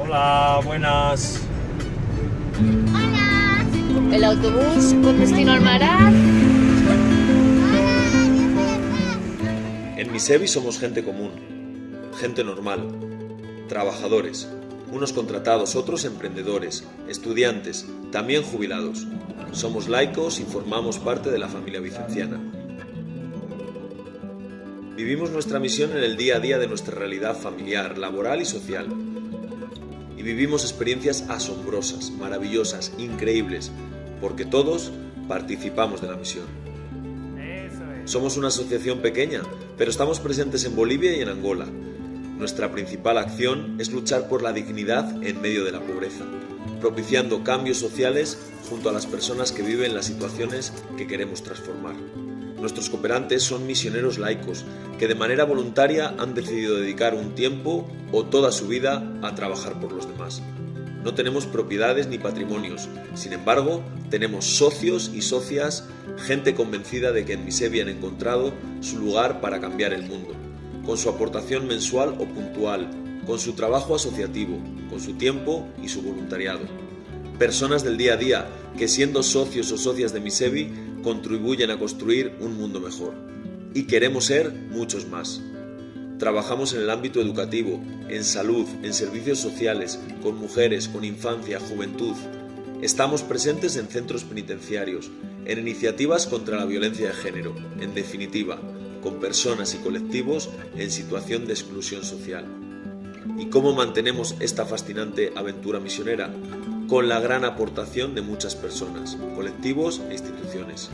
Hola, buenas. Hola. El autobús con destino al Marat. En Misevi somos gente común, gente normal, trabajadores, unos contratados, otros emprendedores, estudiantes, también jubilados. Somos laicos y formamos parte de la familia vicenciana. Vivimos nuestra misión en el día a día de nuestra realidad familiar, laboral y social. Y vivimos experiencias asombrosas, maravillosas, increíbles, porque todos participamos de la misión. Somos una asociación pequeña, pero estamos presentes en Bolivia y en Angola. Nuestra principal acción es luchar por la dignidad en medio de la pobreza, propiciando cambios sociales junto a las personas que viven las situaciones que queremos transformar. Nuestros cooperantes son misioneros laicos que de manera voluntaria han decidido dedicar un tiempo o toda su vida a trabajar por los demás. No tenemos propiedades ni patrimonios, sin embargo, tenemos socios y socias, gente convencida de que en Misevi han encontrado su lugar para cambiar el mundo, con su aportación mensual o puntual, con su trabajo asociativo, con su tiempo y su voluntariado. Personas del día a día que siendo socios o socias de Misevi contribuyen a construir un mundo mejor. Y queremos ser muchos más. Trabajamos en el ámbito educativo, en salud, en servicios sociales, con mujeres, con infancia, juventud. Estamos presentes en centros penitenciarios, en iniciativas contra la violencia de género, en definitiva, con personas y colectivos en situación de exclusión social. ¿Y cómo mantenemos esta fascinante aventura misionera? Con la gran aportación de muchas personas, colectivos e instituciones.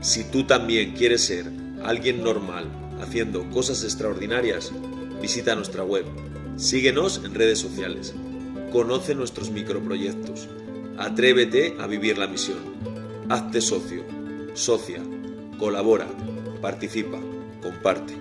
Si tú también quieres ser alguien normal, haciendo cosas extraordinarias, visita nuestra web, síguenos en redes sociales, conoce nuestros microproyectos, atrévete a vivir la misión, hazte socio, socia, colabora, participa, comparte.